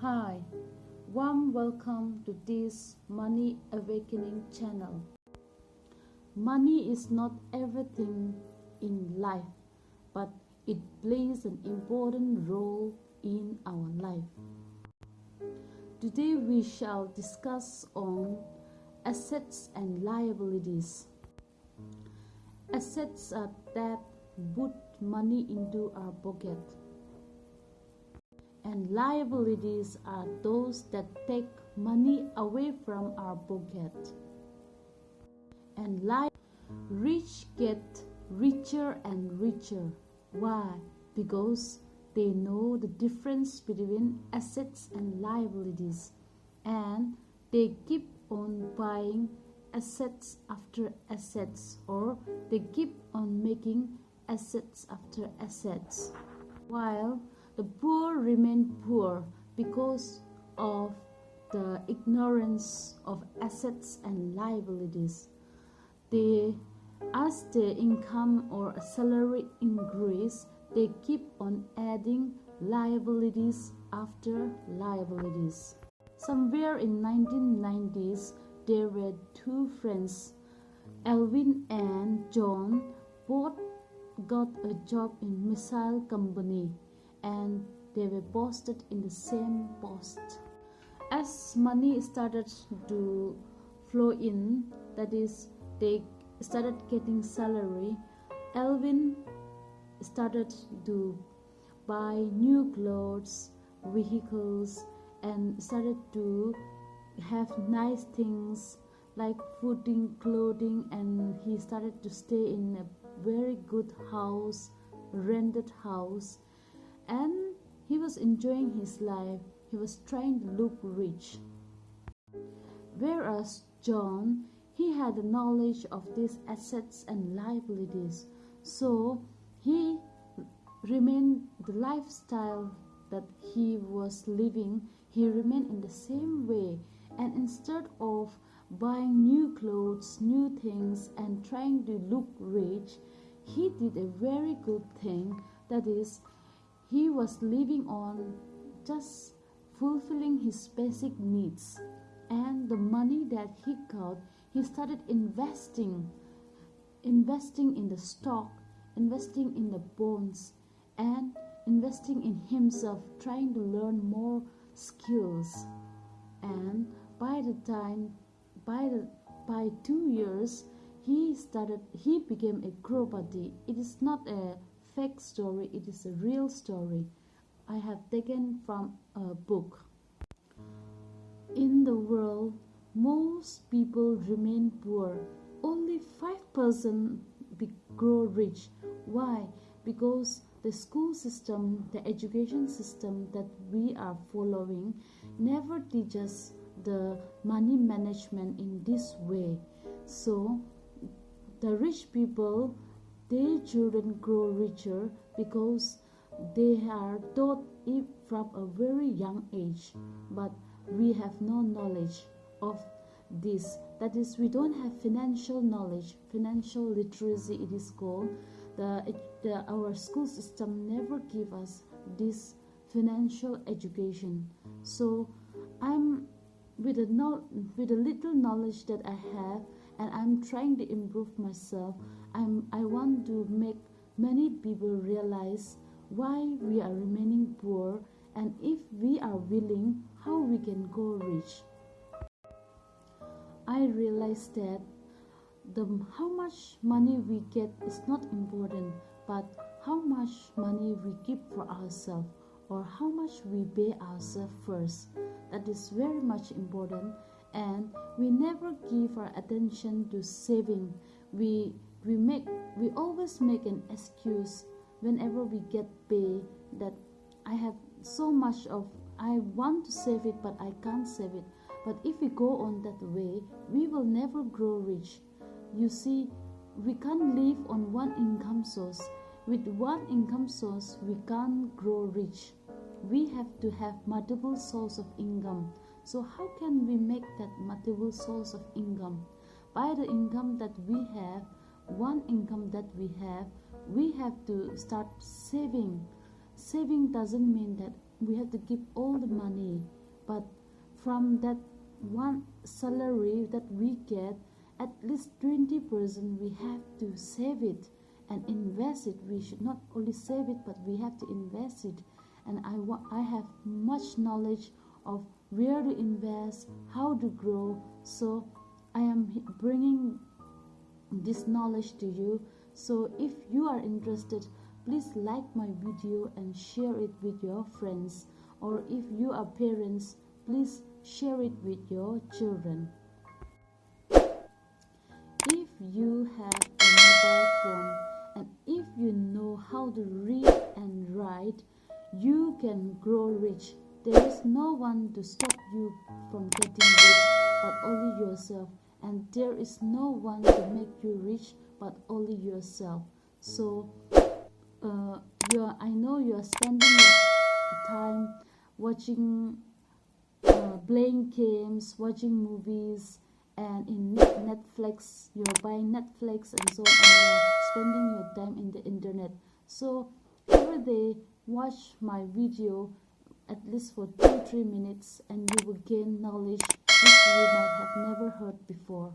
Hi, warm welcome to this Money Awakening channel. Money is not everything in life, but it plays an important role in our life. Today we shall discuss on assets and liabilities. Assets are that put money into our pocket and liabilities are those that take money away from our pocket. And li- rich get richer and richer. Why? Because they know the difference between assets and liabilities and they keep on buying assets after assets or they keep on making assets after assets while the poor remain poor because of the ignorance of assets and liabilities. They, as their income or salary increase, they keep on adding liabilities after liabilities. Somewhere in 1990s, there were two friends, Elvin and John, both got a job in missile company and they were posted in the same post. As money started to flow in, that is, they started getting salary, Elvin started to buy new clothes, vehicles, and started to have nice things like fooding, clothing, and he started to stay in a very good house, rented house and he was enjoying his life. He was trying to look rich. Whereas John, he had the knowledge of these assets and liabilities, so he remained the lifestyle that he was living, he remained in the same way. And instead of buying new clothes, new things, and trying to look rich, he did a very good thing that is, he was living on just fulfilling his basic needs. And the money that he got, he started investing, investing in the stock, investing in the bonds, and investing in himself, trying to learn more skills. And by the time, by the by two years, he started. He became a crorepati. It is not a fake story, it is a real story I have taken from a book. In the world, most people remain poor. Only 5% grow rich. Why? Because the school system, the education system that we are following never teaches the money management in this way. So, the rich people their children grow richer because they are taught it from a very young age. But we have no knowledge of this. That is we don't have financial knowledge financial literacy it is called. The, the our school system never give us this financial education. So i'm with a no, with a little knowledge that i have and i'm trying to improve myself I'm, I want to make many people realize why we are remaining poor and if we are willing, how we can go rich. I realized that the how much money we get is not important, but how much money we keep for ourselves or how much we pay ourselves first. That is very much important and we never give our attention to saving. We we make we always make an excuse whenever we get pay that i have so much of i want to save it but i can't save it. But if we go on that way we will never grow rich. You see we can't live on one income source. With one income source we can't grow rich. We have to have multiple source of income so how can we make that multiple source of income? By the income that we have one income that we have we have to start saving. Saving doesn't mean that we have to give all the money but from that one salary that we get at least 20% we have to save it and invest it. We should not only save it but we have to invest it. And i wa- i have much knowledge of where to invest how to grow. So i am bringing this knowledge to you. So if you are interested please like my video and share it with your friends. Or if you are parents please share it with your children. If you have a mobile phone and if you know how to read and write you can grow rich there is no one to stop you from getting rich but only yourself. And there is no one to make you rich but only yourself. So uh, you're i know you're spending your time watching uh, playing games watching movies and in netflix. You're buying netflix and so on. You're spending your time in the internet. So every day watch my video at least for two three minutes and you will gain knowledge which you might have never heard before